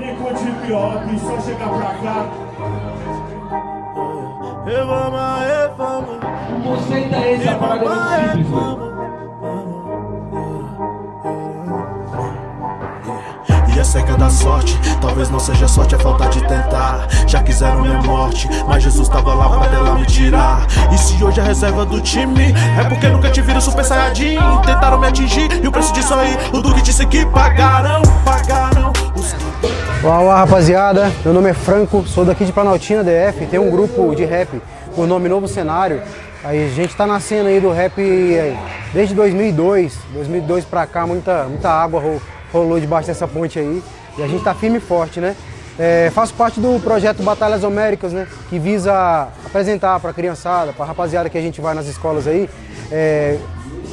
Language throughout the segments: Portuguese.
Alguém curte hip hop, só chegar pra cá. O conceito é esse, a parada é muito simples, velho. E é da sorte, talvez não seja sorte, é falta de tentar. Já quiseram minha morte, mas Jesus tava lá pra dela me tirar. E se hoje é reserva do time, é porque nunca te viram super saiyajin? Tentaram me atingir, e o preço disso aí, o Duque disse que pagaram, pagaram os... Olá rapaziada, meu nome é Franco, sou daqui de Planaltina DF, tem um grupo de rap com o nome Novo Cenário. A gente tá na cena aí do rap desde 2002, 2002 pra cá, muita, muita água rolou debaixo dessa ponte aí e a gente tá firme e forte, né? É, faço parte do projeto Batalhas Homéricas, né? Que visa apresentar para a criançada, para a rapaziada que a gente vai nas escolas aí, é,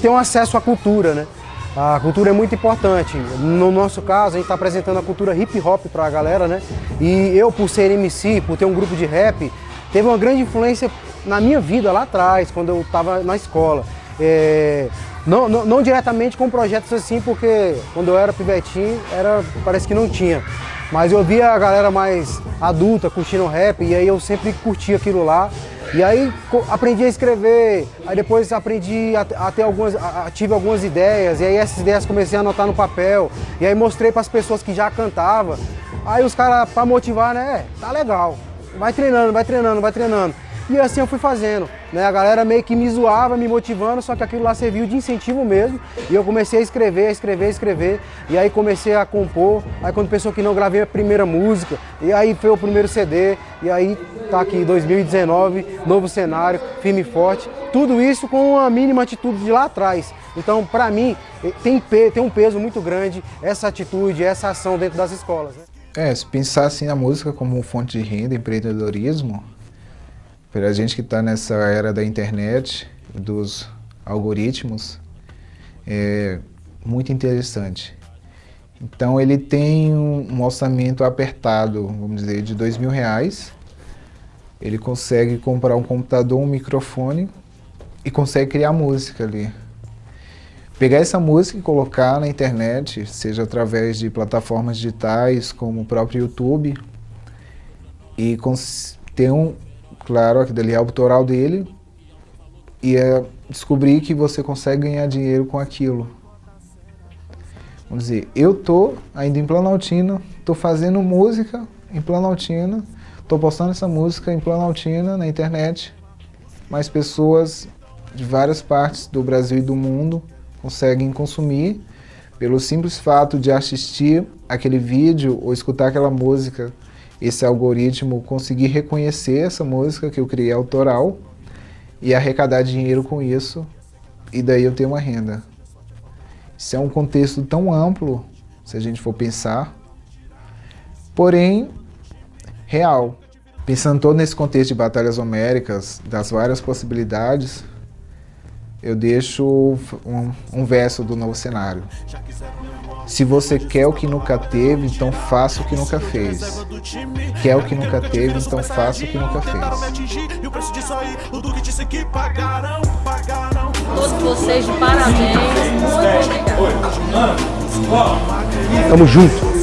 ter um acesso à cultura, né? A cultura é muito importante. No nosso caso, a gente está apresentando a cultura hip hop para a galera, né? E eu, por ser MC, por ter um grupo de rap, teve uma grande influência na minha vida lá atrás, quando eu estava na escola. É, não, não, não, diretamente com projetos assim, porque quando eu era pivetinho, era, parece que não tinha. Mas eu via a galera mais adulta curtindo rap e aí eu sempre curti aquilo lá. E aí aprendi a escrever, aí depois aprendi a, a ter algumas, a, tive algumas ideias, e aí essas ideias comecei a anotar no papel, e aí mostrei para as pessoas que já cantavam. Aí os caras, para motivar, né, é, tá legal, vai treinando, vai treinando, vai treinando. E assim eu fui fazendo. Né? A galera meio que me zoava, me motivando, só que aquilo lá serviu de incentivo mesmo. E eu comecei a escrever, a escrever, a escrever. E aí comecei a compor. Aí quando pensou que não, gravei a primeira música. E aí foi o primeiro CD. E aí tá aqui 2019, novo cenário, firme e forte. Tudo isso com uma mínima atitude de lá atrás. Então, para mim, eh, tem, tem um peso muito grande essa atitude, essa ação dentro das escolas. Né? É, se pensar assim na música como fonte de renda, empreendedorismo, para a gente que está nessa era da internet, dos algoritmos, é muito interessante. Então ele tem um orçamento apertado, vamos dizer, de dois mil reais. Ele consegue comprar um computador, um microfone e consegue criar música ali. Pegar essa música e colocar na internet, seja através de plataformas digitais como o próprio YouTube, e ter um, claro, aquilo ali é autoral dele, e é descobrir que você consegue ganhar dinheiro com aquilo. Vamos dizer, eu tô ainda em Planaltina, tô fazendo música em Planaltina, tô postando essa música em Planaltina na internet, mas pessoas de várias partes do Brasil e do mundo conseguem consumir pelo simples fato de assistir aquele vídeo ou escutar aquela música esse algoritmo conseguir reconhecer essa música que eu criei autoral e arrecadar dinheiro com isso, e daí eu tenho uma renda. Isso é um contexto tão amplo, se a gente for pensar, porém real. Pensando todo nesse contexto de batalhas homéricas, das várias possibilidades, eu deixo um, um verso do novo cenário. Se você quer o que nunca teve, então faça o que nunca fez. Quer o que nunca teve, então faça o que nunca fez. Todos vocês de parabéns, muito obrigado. Tamo junto.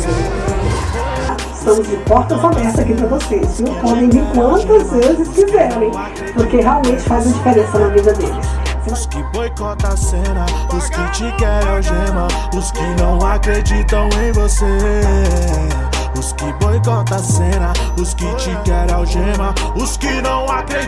Estamos de portas abertas aqui para vocês, viu? Podem vir quantas vezes quiserem, porque realmente faz a diferença na vida deles. Os que boicotam a cena, os que te querem algema, os que não acreditam em você. Os que boicotam a cena, os que te querem algema, os que não acreditam.